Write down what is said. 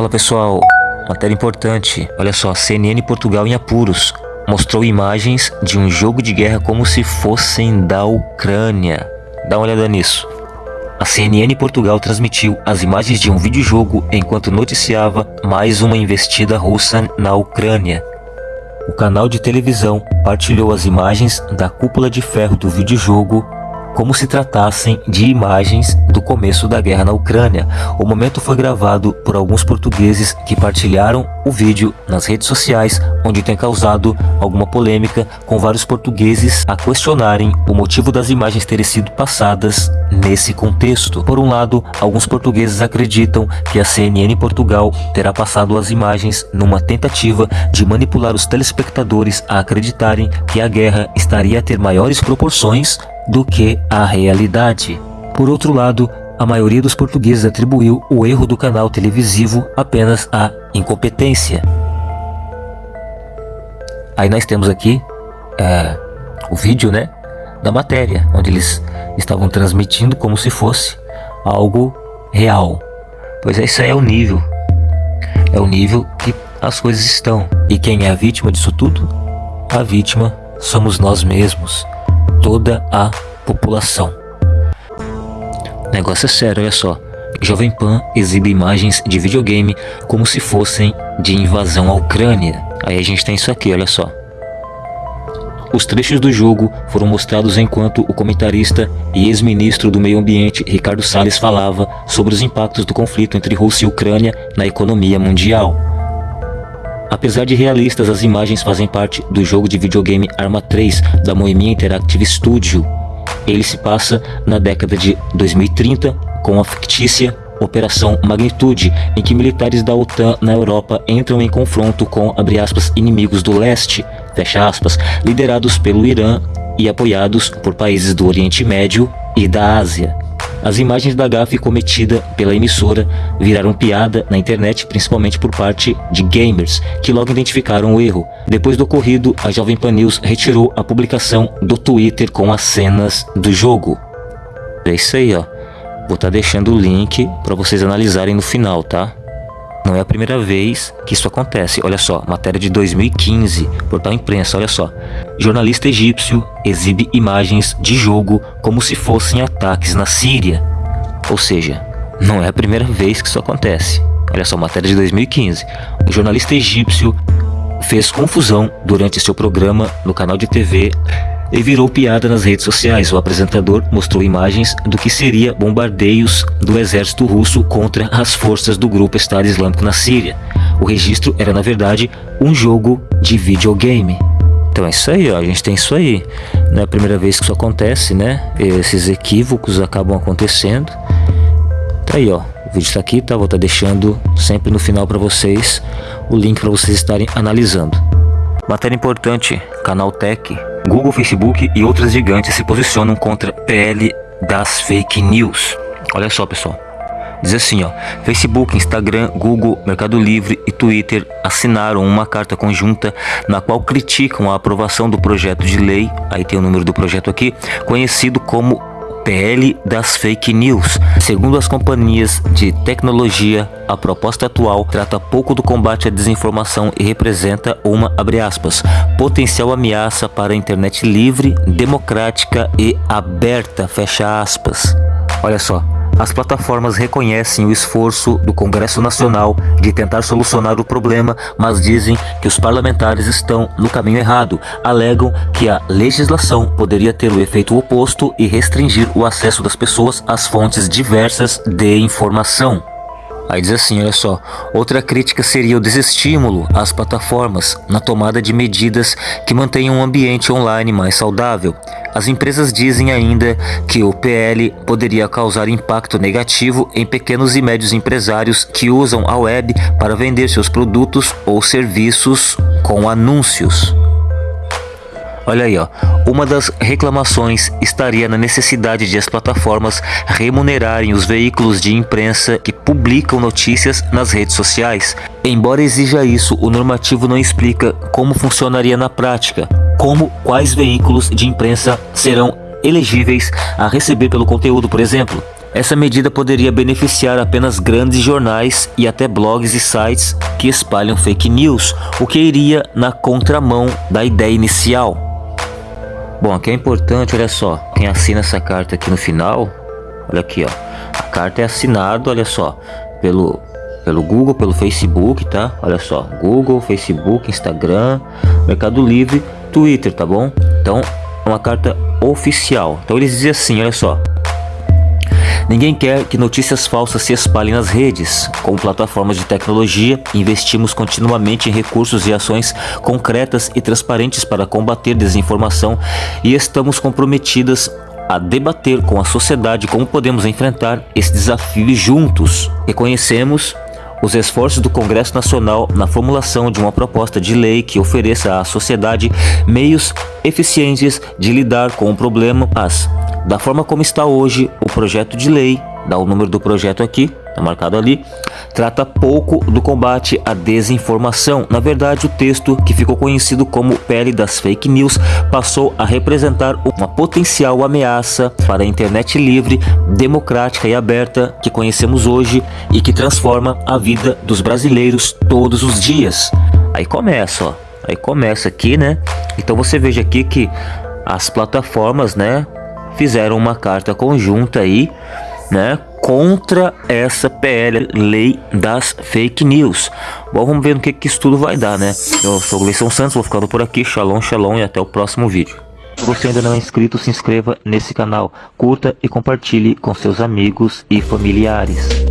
Fala pessoal, matéria importante. Olha só, CNN Portugal em apuros mostrou imagens de um jogo de guerra como se fossem da Ucrânia. Dá uma olhada nisso. A CNN Portugal transmitiu as imagens de um videojogo enquanto noticiava mais uma investida russa na Ucrânia. O canal de televisão partilhou as imagens da cúpula de ferro do videojogo como se tratassem de imagens do começo da guerra na Ucrânia. O momento foi gravado por alguns portugueses que partilharam o vídeo nas redes sociais, onde tem causado alguma polêmica, com vários portugueses a questionarem o motivo das imagens terem sido passadas nesse contexto. Por um lado, alguns portugueses acreditam que a CNN Portugal terá passado as imagens numa tentativa de manipular os telespectadores a acreditarem que a guerra estaria a ter maiores proporções do que a realidade. Por outro lado, a maioria dos portugueses atribuiu o erro do canal televisivo apenas à incompetência. Aí nós temos aqui é, o vídeo né, da matéria, onde eles estavam transmitindo como se fosse algo real. Pois é, isso aí é o nível. É o nível que as coisas estão. E quem é a vítima disso tudo? A vítima somos nós mesmos toda a população. Negócio é sério, olha só. Jovem Pan exibe imagens de videogame como se fossem de invasão à Ucrânia. Aí a gente tem isso aqui, olha só. Os trechos do jogo foram mostrados enquanto o comentarista e ex-ministro do Meio Ambiente Ricardo Salles falava sobre os impactos do conflito entre Rússia e Ucrânia na economia mundial. Apesar de realistas, as imagens fazem parte do jogo de videogame Arma 3 da Moemia Interactive Studio. Ele se passa na década de 2030 com a fictícia Operação Magnitude, em que militares da OTAN na Europa entram em confronto com, aspas, inimigos do leste, aspas, liderados pelo Irã e apoiados por países do Oriente Médio e da Ásia. As imagens da gafe cometida pela emissora viraram piada na internet, principalmente por parte de gamers, que logo identificaram o erro. Depois do ocorrido, a Jovem Pan News retirou a publicação do Twitter com as cenas do jogo. É isso aí, ó. Vou estar tá deixando o link para vocês analisarem no final, tá? Não é a primeira vez que isso acontece. Olha só, matéria de 2015, portal imprensa, olha só. Jornalista egípcio exibe imagens de jogo como se fossem ataques na Síria. Ou seja, não é a primeira vez que isso acontece. Olha só, matéria de 2015. Um jornalista egípcio fez confusão durante seu programa no canal de TV e virou piada nas redes sociais. O apresentador mostrou imagens do que seria bombardeios do exército russo contra as forças do grupo Estado Islâmico na Síria. O registro era, na verdade, um jogo de videogame. Então é isso aí, ó, a gente tem isso aí. Não é a primeira vez que isso acontece, né? Esses equívocos acabam acontecendo. Tá aí, ó. O vídeo está aqui, tá? Vou estar tá deixando sempre no final para vocês o link para vocês estarem analisando. Matéria importante, Canal Tech Google, Facebook e outras gigantes se posicionam contra PL das fake news. Olha só, pessoal. Diz assim, ó, Facebook, Instagram, Google, Mercado Livre e Twitter assinaram uma carta conjunta na qual criticam a aprovação do projeto de lei, aí tem o número do projeto aqui, conhecido como PL das fake news. Segundo as companhias de tecnologia, a proposta atual trata pouco do combate à desinformação e representa uma, aspas, potencial ameaça para a internet livre, democrática e aberta, fecha aspas. Olha só, as plataformas reconhecem o esforço do Congresso Nacional de tentar solucionar o problema, mas dizem que os parlamentares estão no caminho errado. Alegam que a legislação poderia ter o efeito oposto e restringir o acesso das pessoas às fontes diversas de informação. Aí diz assim, olha só, outra crítica seria o desestímulo às plataformas na tomada de medidas que mantenham um ambiente online mais saudável. As empresas dizem ainda que o PL poderia causar impacto negativo em pequenos e médios empresários que usam a web para vender seus produtos ou serviços com anúncios. Olha aí, ó. Uma das reclamações estaria na necessidade de as plataformas remunerarem os veículos de imprensa que publicam notícias nas redes sociais. Embora exija isso, o normativo não explica como funcionaria na prática, como quais veículos de imprensa serão elegíveis a receber pelo conteúdo, por exemplo. Essa medida poderia beneficiar apenas grandes jornais e até blogs e sites que espalham fake news, o que iria na contramão da ideia inicial. Bom, aqui é importante, olha só, quem assina essa carta aqui no final, olha aqui, ó, a carta é assinada, olha só, pelo pelo Google, pelo Facebook, tá? Olha só, Google, Facebook, Instagram, Mercado Livre, Twitter, tá bom? Então, é uma carta oficial. Então eles dizem assim, olha só. Ninguém quer que notícias falsas se espalhem nas redes. Com plataformas de tecnologia, investimos continuamente em recursos e ações concretas e transparentes para combater desinformação e estamos comprometidas a debater com a sociedade como podemos enfrentar esse desafio juntos. Reconhecemos os esforços do Congresso Nacional na formulação de uma proposta de lei que ofereça à sociedade meios eficientes de lidar com o problema, mas, da forma como está hoje, o projeto de lei, dá o número do projeto aqui, Tá marcado ali, trata pouco do combate à desinformação. Na verdade, o texto, que ficou conhecido como Pele das Fake News, passou a representar uma potencial ameaça para a internet livre, democrática e aberta que conhecemos hoje e que transforma a vida dos brasileiros todos os dias. Aí começa, ó. Aí começa aqui, né? Então você veja aqui que as plataformas, né, fizeram uma carta conjunta aí, né, contra essa PL, lei das fake news. Bom, vamos ver no que, que isso tudo vai dar, né? Eu sou o Gleison Santos, vou ficando por aqui. Shalom, shalom e até o próximo vídeo. Se você ainda não é inscrito, se inscreva nesse canal, curta e compartilhe com seus amigos e familiares.